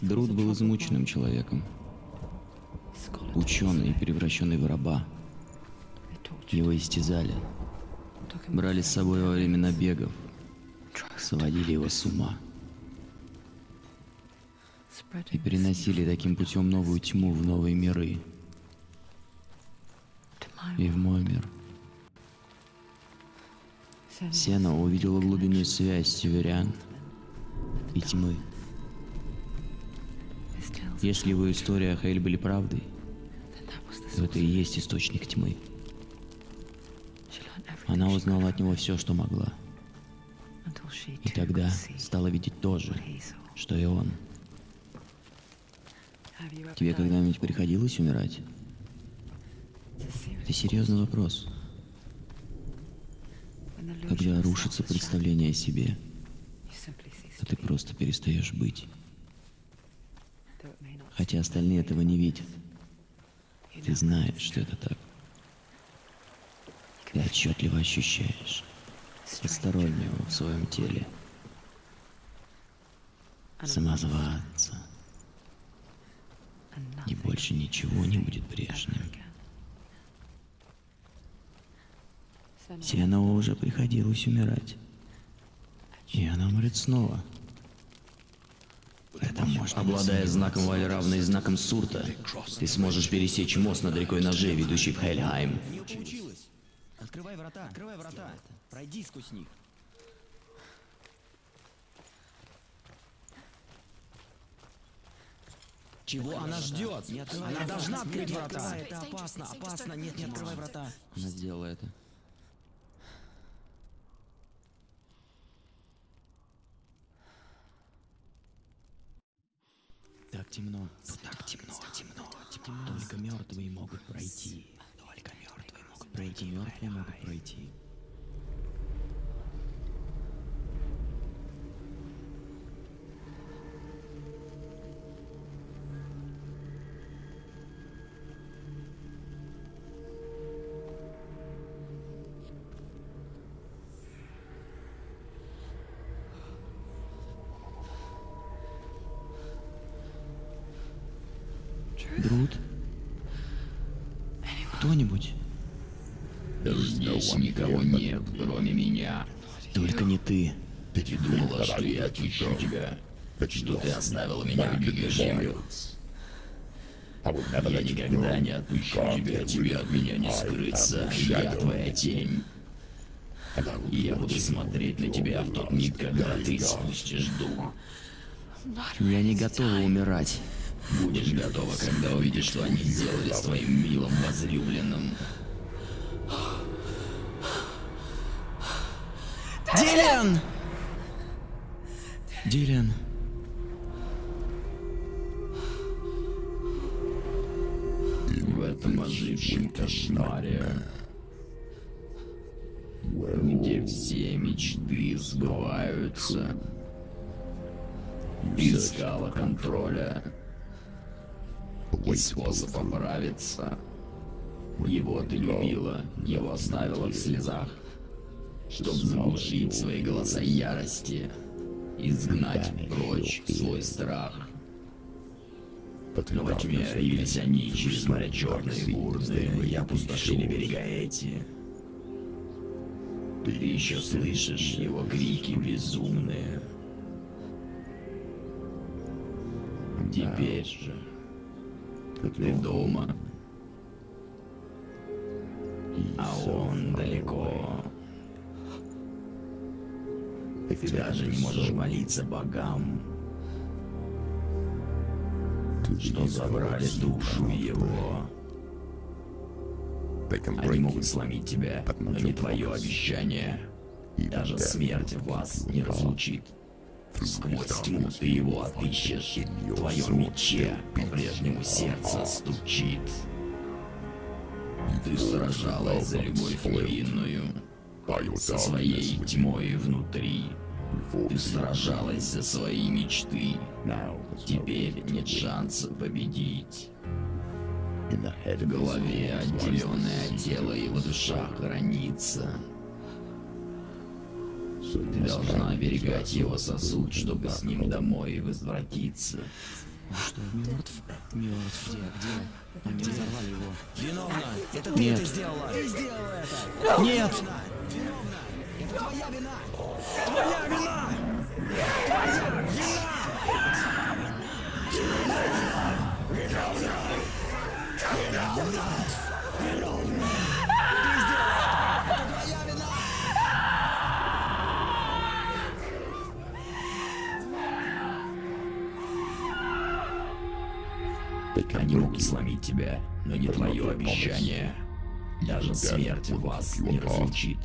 Друд был измученным человеком, ученый, превращенный в раба. Его истязали, брали с собой во время набегов, сводили его с ума и переносили таким путем новую тьму в новые миры и в мой мир. Сена увидела глубинную связь северян и тьмы. Если его история о Хейль были правдой, то это и есть источник тьмы. Она узнала от него все, что могла. И тогда стала видеть то же, что и он. Тебе когда-нибудь приходилось умирать? Это серьезный вопрос. Когда рушится представление о себе, то ты просто перестаешь быть. Хотя остальные этого не видят. Ты знаешь, что это так. Ты отчетливо ощущаешь постороннего в своем теле. Самозванца. И больше ничего не будет прежним. Сианова уже приходилось умирать. И она умрет снова. Это можно. Обладая знаком Валь равной знаком Сурта, ты сможешь пересечь мост над рекой Ножей, ведущий в Хельхайм. Не получилось. Открывай врата, открывай врата. Пройди сквозь них. Чего она ждет? Она должна открыть врата. Это опасно, опасно. Нет, не открывай врата. Она сделала это. Так темно. Тут так темно, темно, темно. Только мертвые могут пройти. Только мертвые могут пройти. Мертвые могут пройти. Друд? Кто-нибудь? Здесь никого нет, кроме меня. Только не ты. Ты думала, что я отпущу тебя? Что ты оставила меня в землю? Я никогда не отпущу тебя, тебе от меня не скрыться. Я твоя тень. И я буду смотреть на тебя в тот миг, когда ты спустишь дух. Я не готова умирать. Будешь готова, когда увидишь, что они сделали с твоим милым возлюбленным. Дилиан! Дилиан. В этом ожившем кошмаре, где все мечты сбываются, искала контроля и способ оправиться. Его ты любила, его оставила в слезах, чтобы заглушить свои голоса ярости, изгнать прочь свой страх. Но во тьме явились они через моря черные бурды и опустошили берега эти. Ты еще слышишь его крики безумные. Теперь же ты дома, а он далеко. Ты даже не можешь молиться богам, что забрали душу его. Они могут сломить тебя, но не твое обещание. Даже смерть вас не разлучит. Тьму ты его отыщешь. В твоем мече по-прежнему сердце стучит. Ты сражалась за любовь невинную, со своей тьмой внутри. Ты сражалась за свои мечты. Теперь нет шанса победить. В голове отделенное от тела его душа хранится. Ты должна оберегать его сосуд, чтобы с ним домой возвратиться. Что, мертв? Мертв. Где? Где? Они взорвали его. Виновна! Это ты Нет. это сделала! Ты сделала это! Нет! Виновна! Это твоя вина! Твоя вина! Твоя вина! Они могут сломить тебя, но не твое обещание. Даже смерть вас не разлучит.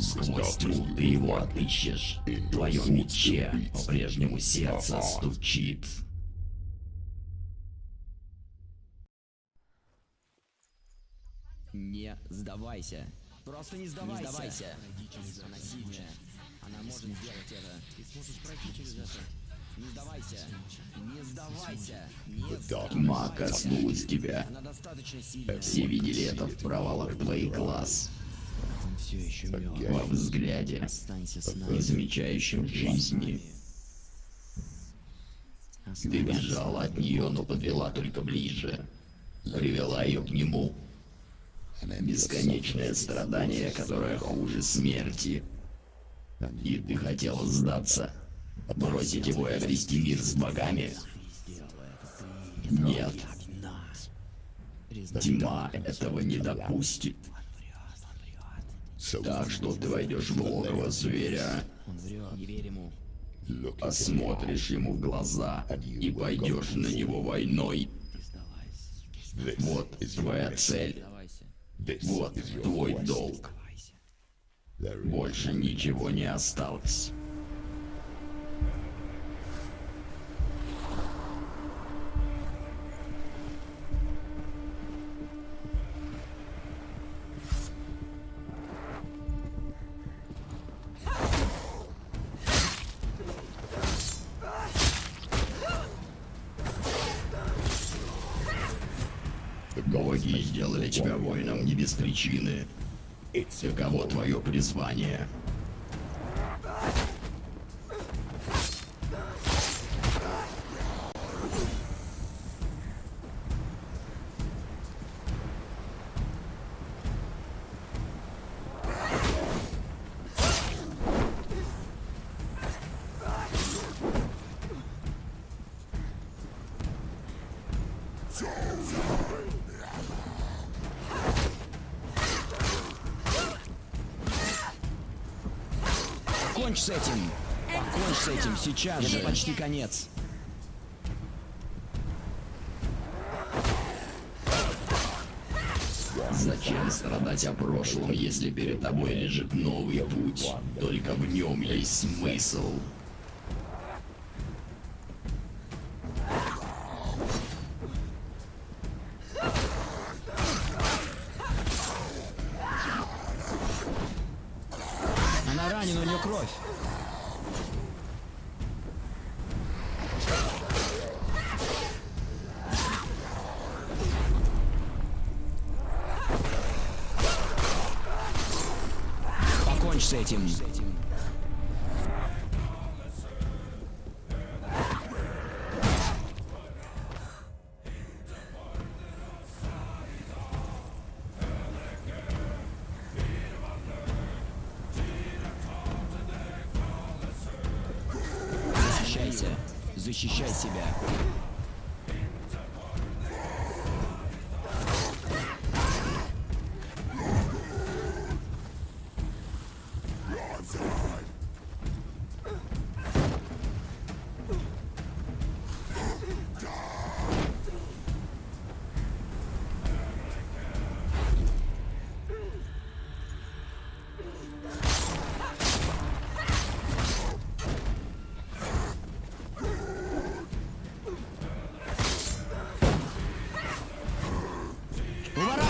Сквозь тьму ты его отыщешь. В твоем мече по-прежнему сердце стучит. Не сдавайся. Просто не сдавайся. Не сдавайся. Она может сделать это. Ты сможешь пройти через это. Не сдавайся. Не сдавайся. Не. Тьма коснулась тебя. Сильная. Все видели это в провалах твоих глаз. Во взгляде, не замечающем жизни. Ты бежала от нее, но подвела только ближе. Привела ее к нему. Бесконечное страдание, которое хуже смерти. И ты хотела сдаться. Бросить его и обрести мир с богами? Нет. Тьма этого не допустит. Так что ты войдешь в логово зверя, посмотришь ему в глаза и пойдешь на него войной. Вот твоя цель. Вот твой долг. Больше ничего не осталось. Причины. Таково твое призвание. Покончь с этим! Покончь с этим сейчас же! Почти конец. Зачем страдать о прошлом, если перед тобой лежит новый путь? Только в нем есть смысл. Защищай себя.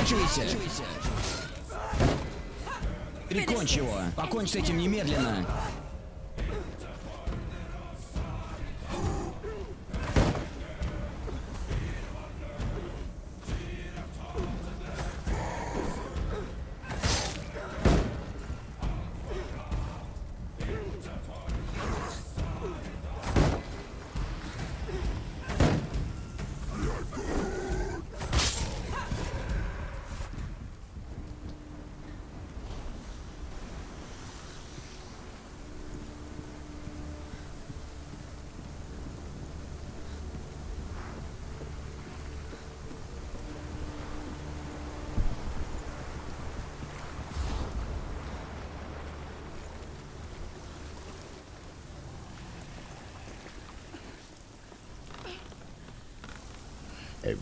Уворачивайся! Прикончи его! Покончь с этим немедленно!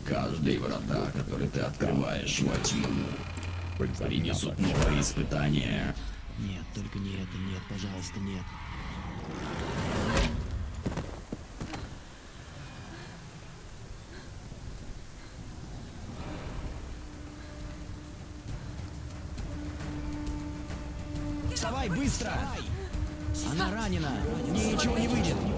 Каждые врата, которые ты открываешь во тьму, принесут новые испытания. Нет, только не это, нет, пожалуйста, нет. Вставай, быстро! Она ранена! В ней ничего не выйдет!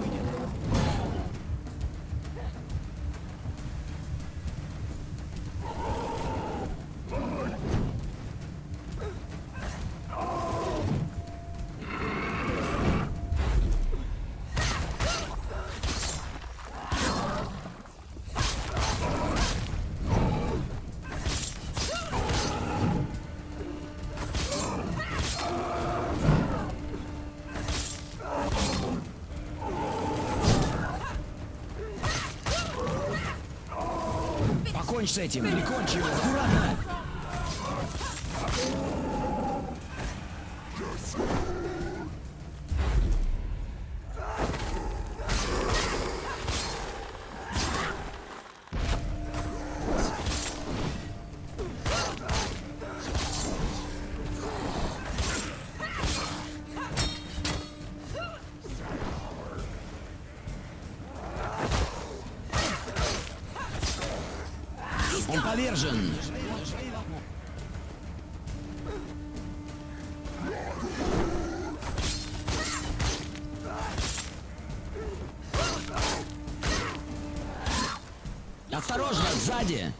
Покончь с этим! Прикончи его! Аккуратно! Он повержен! Осторожно, сзади!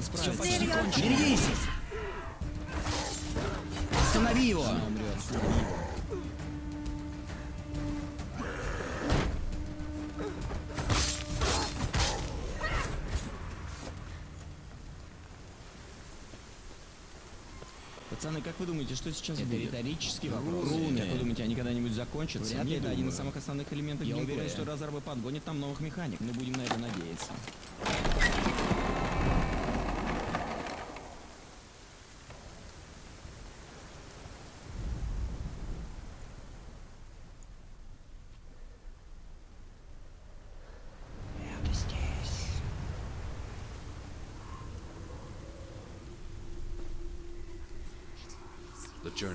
Она справится. Все почти. Берегись! Останови его! Пацаны, как вы думаете, что сейчас Это будет? риторический вопрос. Руны. Как вы думаете, они когда-нибудь закончатся? Вряд Нет, это один из самых основных элементов Я уверен. что разрабы подгонят там новых механик. Мы будем на это надеяться. Это здесь.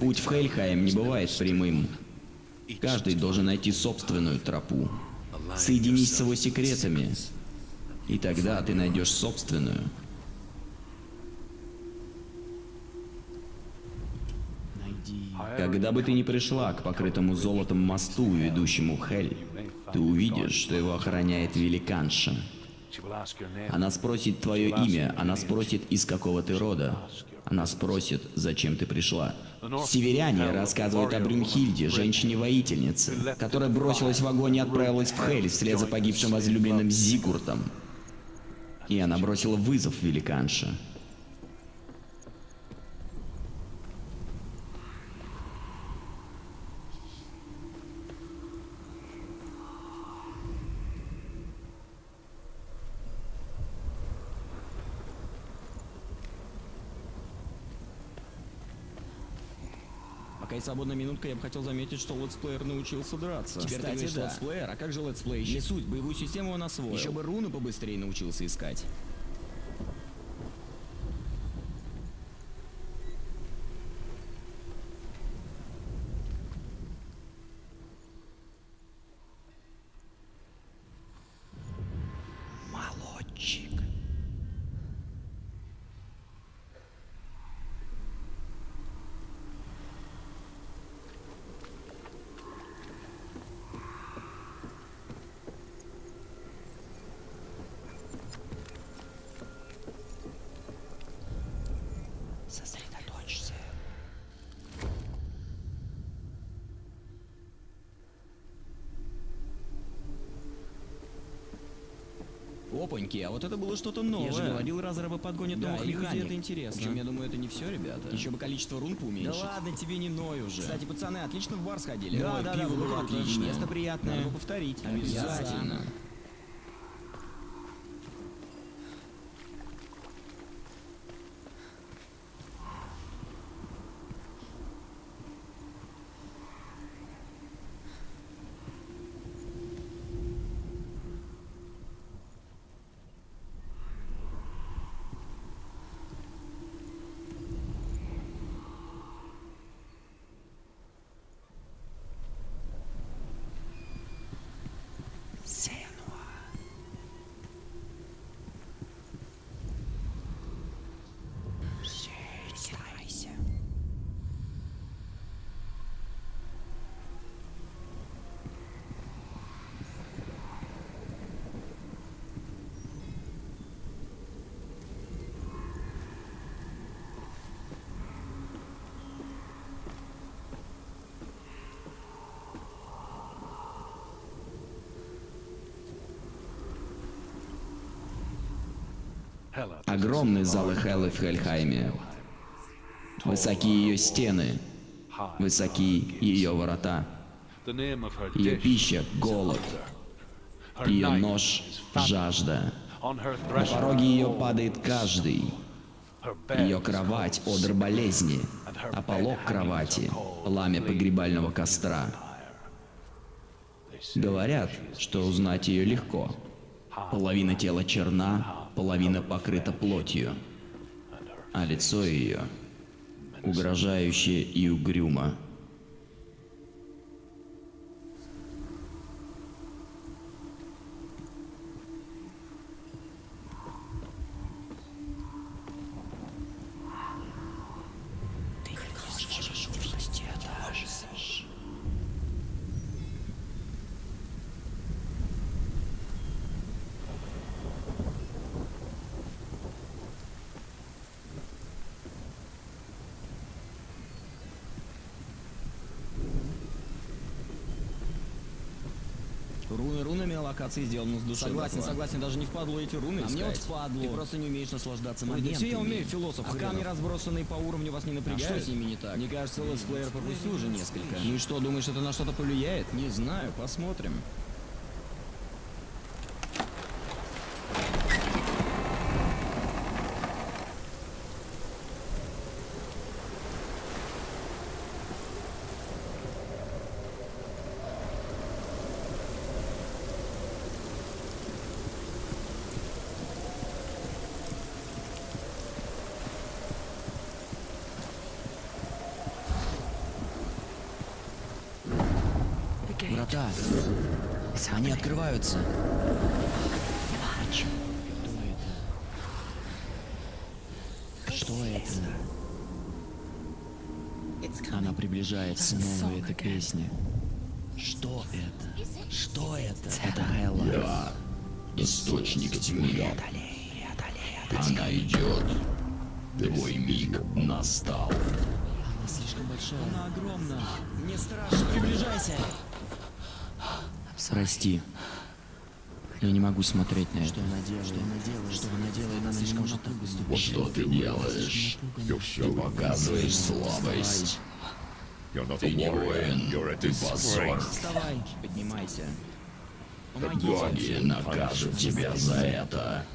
Путь в Хельхайм не бывает прямым. Каждый должен найти собственную тропу. Соединись с его секретами, и тогда ты найдешь собственную. Когда бы ты ни пришла к покрытому золотом мосту, ведущему в Хель, ты увидишь, что его охраняет великанша. Она спросит твое имя, она спросит, из какого ты рода. Она спросит, зачем ты пришла. Северяне рассказывают о Брюнхильде, женщине-воительнице, которая бросилась в огонь и отправилась в Хель вслед за погибшим возлюбленным Зигуртом. И она бросила вызов великанше. Есть свободная минутка, я бы хотел заметить, что летсплеер научился драться. Теперь ты Кстати, говоришь да. летсплеер, а как же летсплей? Не суть, боевую систему он освоил. Еще бы руны побыстрее научился искать. Опаньки, а вот это было что-то новое. Я же говорил, разрывы подгонят Да, новых механик. это интересно. Причем, я думаю, это не все, ребята. Еще бы количество рун Да поуменьшить. ладно, тебе не ной уже. Кстати, пацаны, отлично в бар сходили. Да, Ой, да, пиво да, было отличное. Место приятное. Надо повторить. Обязательно. Старайся. Огромные залы Хеллы в Хельхайме. Высоки ее стены. Высоки ее ворота. Ее пища — голод. Ее нож — жажда. На пороге ее падает каждый. Ее кровать — одр болезни, а полог кровати — пламя погребального костра. Говорят, что узнать ее легко. Половина тела черна, половина покрыта плотью, а лицо ее угрожающее и угрюмо. Ты не сможешь увидеть это. Руны рунами, а локации сделаны с душой. Согласен, братва. согласен, даже не впадло эти руны А искать. мне вот впадло. Ты просто не умеешь наслаждаться моментами. все я умею, философ А хренов. камни, разбросанные по уровню, вас не А напрягают? что с ними не так? Мне кажется, летсплеер пропустил уже несколько. Ну и что, думаешь, это на что-то повлияет? Не знаю, посмотрим. Они открываются. Что это? Она приближается, снова эта песня. Что это? Что это? Это Хелла. Я источник тьмы. Она идет. Твой миг настал. Она слишком большая. Она огромна. Мне страшно. Приближайся. Прости. Я не могу смотреть на это. Что она делает? Что она делает? Что она делает? Она не может так поступить. Что ты делаешь? Ты показываешь слабость. Ты не воин, ты позор. Вставай, поднимайся. Боги накажут тебя за это. Это.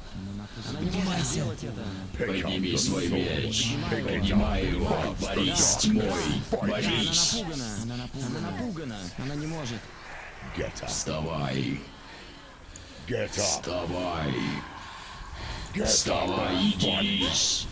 Подними свой меч. Поднимай его. Борись тьмой. Борись. Она напугана. Она напугана. Она не может. Вставай. Вставай. Вставай и дерись.